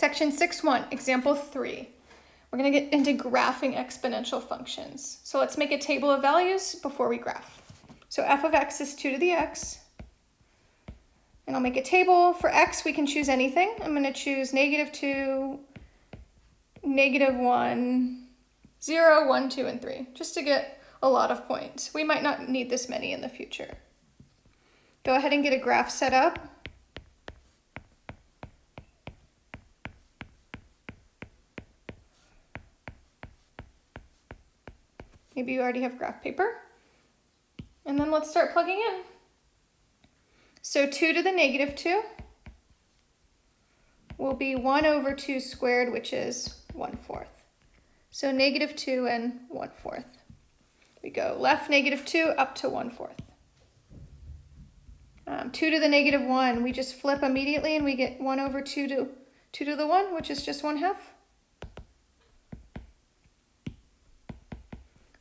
Section 6.1, example 3. We're going to get into graphing exponential functions. So let's make a table of values before we graph. So f of x is 2 to the x. And I'll make a table. For x, we can choose anything. I'm going to choose negative 2, negative 1, 0, 1, 2, and 3, just to get a lot of points. We might not need this many in the future. Go ahead and get a graph set up. Maybe you already have graph paper. And then let's start plugging in. So 2 to the negative 2 will be 1 over 2 squared, which is 1 fourth. So negative 2 and 1 fourth. We go left negative 2 up to 1 fourth. Um, 2 to the negative 1, we just flip immediately and we get 1 over 2 to 2 to the 1, which is just 1 half.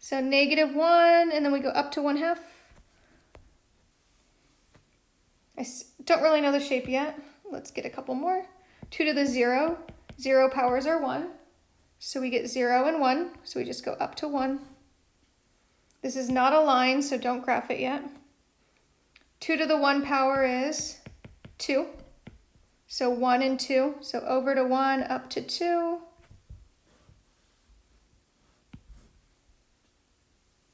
So negative 1, and then we go up to 1 half. I don't really know the shape yet. Let's get a couple more. 2 to the 0. 0 powers are 1. So we get 0 and 1. So we just go up to 1. This is not a line, so don't graph it yet. 2 to the 1 power is 2. So 1 and 2. So over to 1, up to 2.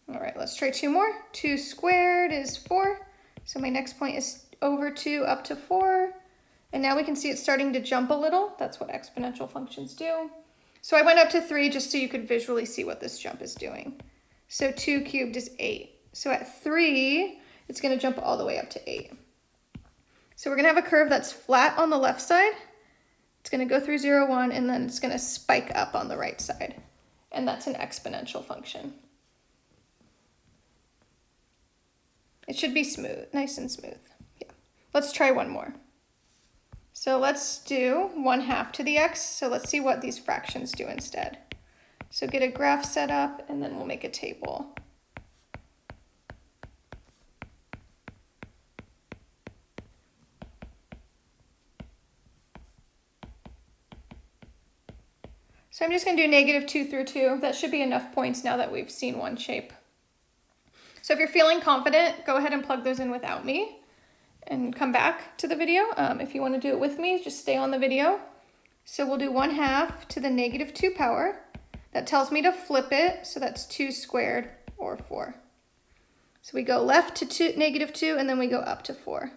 All right, let's try two more. 2 squared is 4. So my next point is over 2 up to 4. And now we can see it's starting to jump a little. That's what exponential functions do. So I went up to 3 just so you could visually see what this jump is doing. So 2 cubed is 8. So at 3, it's going to jump all the way up to 8. So we're going to have a curve that's flat on the left side. It's going to go through zero, one, and then it's going to spike up on the right side. And that's an exponential function. It should be smooth, nice and smooth. Yeah. Let's try one more. So let's do 1 half to the x. So let's see what these fractions do instead. So get a graph set up and then we'll make a table. So I'm just going to do negative 2 through 2. That should be enough points now that we've seen one shape. So if you're feeling confident, go ahead and plug those in without me and come back to the video. Um, if you want to do it with me, just stay on the video. So we'll do 1 half to the negative 2 power. That tells me to flip it, so that's 2 squared or 4. So we go left to two, negative 2 and then we go up to 4.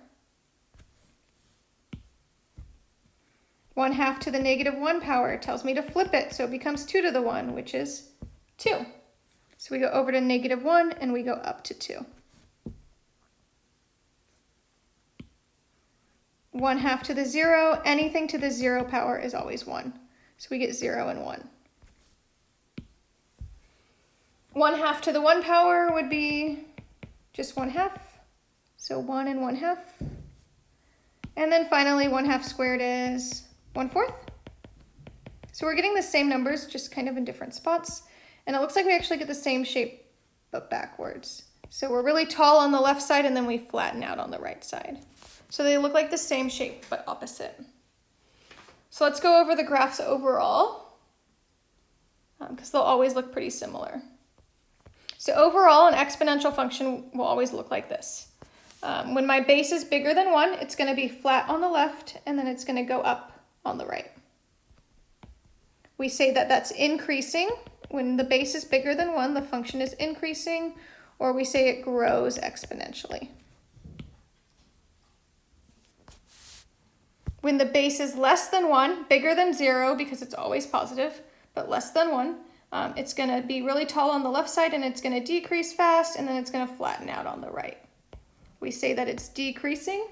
1 half to the negative 1 power tells me to flip it, so it becomes 2 to the 1, which is 2. So we go over to negative 1 and we go up to 2. 1 half to the 0, anything to the 0 power is always 1. So we get 0 and 1. 1 half to the 1 power would be just 1 half. So 1 and 1 half. And then finally 1 half squared is 1 fourth. So we're getting the same numbers, just kind of in different spots. And it looks like we actually get the same shape, but backwards. So we're really tall on the left side and then we flatten out on the right side. So they look like the same shape, but opposite. So let's go over the graphs overall, because um, they'll always look pretty similar. So overall, an exponential function will always look like this. Um, when my base is bigger than 1, it's going to be flat on the left, and then it's going to go up on the right. We say that that's increasing. When the base is bigger than 1, the function is increasing, or we say it grows exponentially. When the base is less than 1, bigger than 0 because it's always positive, but less than 1, um, it's going to be really tall on the left side and it's going to decrease fast and then it's going to flatten out on the right. We say that it's decreasing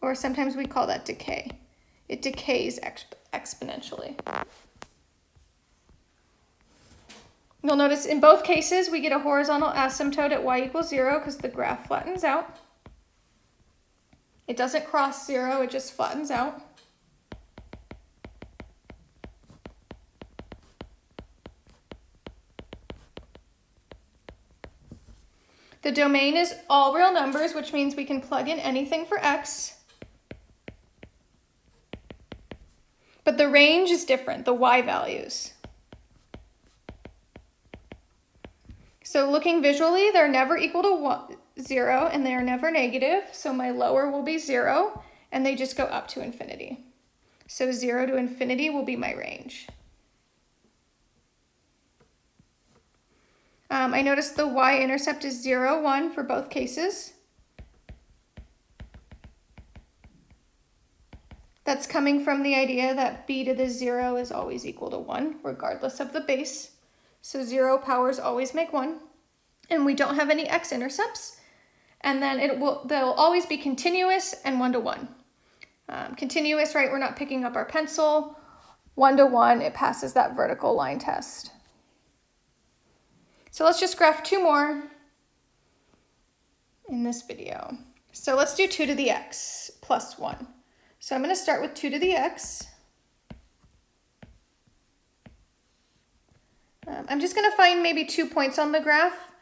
or sometimes we call that decay. It decays exp exponentially. You'll notice in both cases we get a horizontal asymptote at y equals 0 because the graph flattens out. It doesn't cross 0, it just flattens out. The domain is all real numbers, which means we can plug in anything for x. But the range is different, the y values. So looking visually, they're never equal to zero, and they are never negative. So my lower will be zero and they just go up to infinity. So zero to infinity will be my range. Um, I noticed the y-intercept is 0, 1 for both cases. That's coming from the idea that b to the 0 is always equal to 1, regardless of the base. So 0 powers always make 1. And we don't have any x-intercepts. And then it will they'll always be continuous and 1 to 1. Um, continuous, right, we're not picking up our pencil. 1 to 1, it passes that vertical line test. So let's just graph two more in this video. So let's do 2 to the x plus 1. So I'm going to start with 2 to the x. Um, I'm just going to find maybe two points on the graph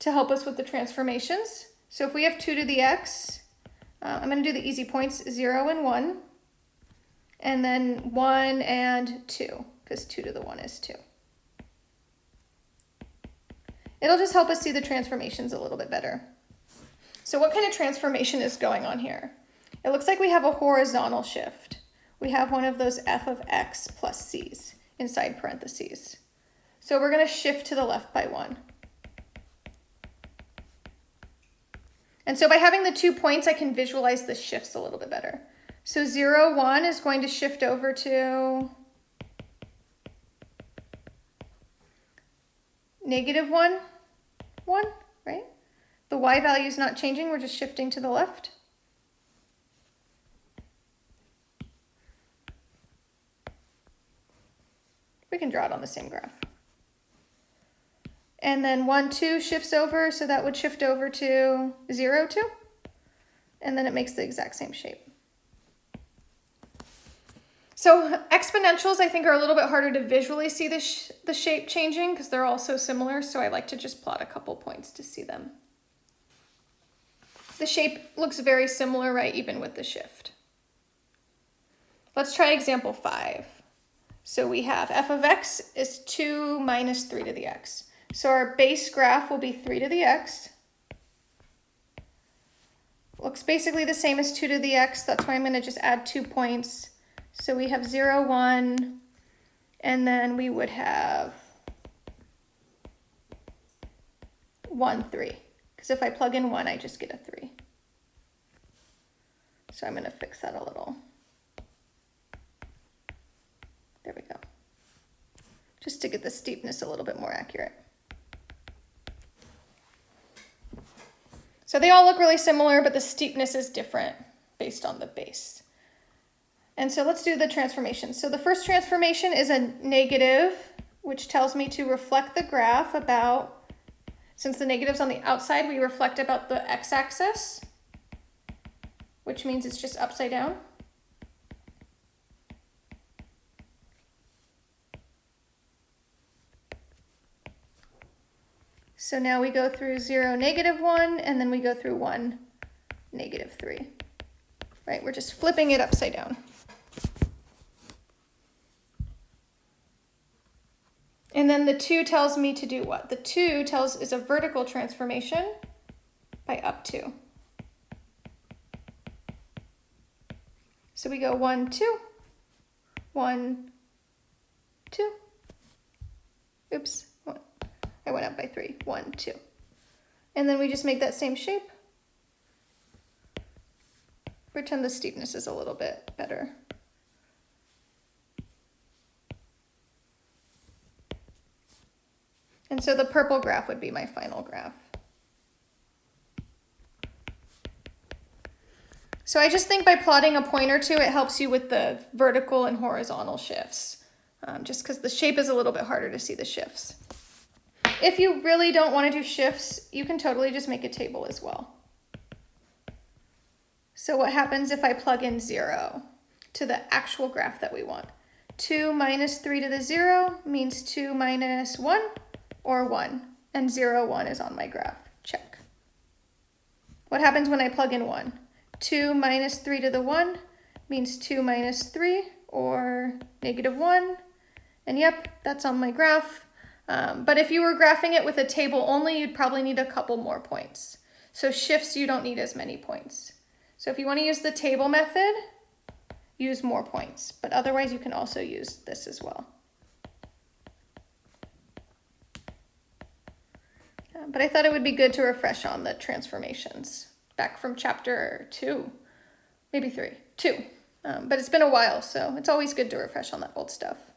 to help us with the transformations. So if we have 2 to the x, uh, I'm going to do the easy points, 0 and 1, and then 1 and 2, because 2 to the 1 is 2. It'll just help us see the transformations a little bit better. So what kind of transformation is going on here? It looks like we have a horizontal shift. We have one of those f of x plus c's inside parentheses. So we're going to shift to the left by 1. And so by having the two points, I can visualize the shifts a little bit better. So 0, 1 is going to shift over to negative 1. 1, right? The y value is not changing, we're just shifting to the left. We can draw it on the same graph. And then 1, 2 shifts over, so that would shift over to 0, 2. And then it makes the exact same shape. So exponentials, I think, are a little bit harder to visually see the, sh the shape changing because they're all so similar. So I like to just plot a couple points to see them. The shape looks very similar, right, even with the shift. Let's try example five. So we have f of x is 2 minus 3 to the x. So our base graph will be 3 to the x. Looks basically the same as 2 to the x. That's why I'm going to just add two points so we have 0, 1, and then we would have 1, 3. Because if I plug in 1, I just get a 3. So I'm going to fix that a little. The steepness a little bit more accurate. So they all look really similar, but the steepness is different based on the base. And so let's do the transformation. So the first transformation is a negative, which tells me to reflect the graph about, since the negative's on the outside, we reflect about the x-axis, which means it's just upside down. So now we go through 0, negative 1, and then we go through 1, negative 3. Right, we're just flipping it upside down. And then the 2 tells me to do what? The 2 tells is a vertical transformation by up to. So we go 1, 2, 1, 2. Oops. I went up by 3, 1, 2. And then we just make that same shape. Pretend the steepness is a little bit better. And so the purple graph would be my final graph. So I just think by plotting a point or two, it helps you with the vertical and horizontal shifts, um, just because the shape is a little bit harder to see the shifts. If you really don't want to do shifts, you can totally just make a table as well. So what happens if I plug in 0 to the actual graph that we want? 2 minus 3 to the 0 means 2 minus 1 or 1, and 0, 1 is on my graph. Check. What happens when I plug in 1? 2 minus 3 to the 1 means 2 minus 3, or negative 1. And yep, that's on my graph. Um, but if you were graphing it with a table only, you'd probably need a couple more points. So shifts, you don't need as many points. So if you want to use the table method, use more points. But otherwise, you can also use this as well. Uh, but I thought it would be good to refresh on the transformations back from chapter two, maybe three, two. Um, but it's been a while, so it's always good to refresh on that old stuff.